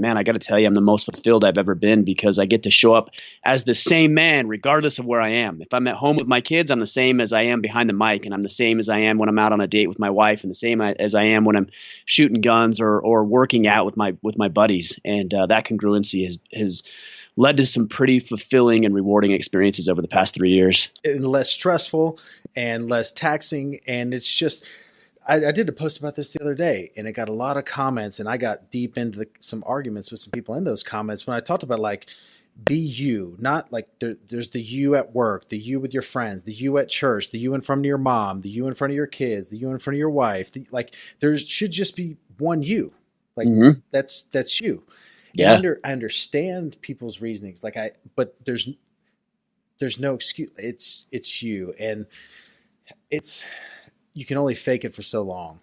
man, I got to tell you, I'm the most fulfilled I've ever been because I get to show up as the same man, regardless of where I am. If I'm at home with my kids, I'm the same as I am behind the mic, and I'm the same as I am when I'm out on a date with my wife, and the same as I am when I'm shooting guns or or working out with my with my buddies. And uh, that congruency has has led to some pretty fulfilling and rewarding experiences over the past three years. And less stressful and less taxing, and it's just I, I, did a post about this the other day, and it got a lot of comments, and I got deep into the, some arguments with some people in those comments when I talked about like be you, not like there, there's the you at work, the you with your friends, the you at church, the you in front of your mom, the you in front of your kids, the you in front of your wife. The, like there should just be one you, like mm-hmm. that's that's you. Yeah, under, I understand people's reasonings, like I, but there's there's no excuse. It's it's you, and it's you can only fake it for so long.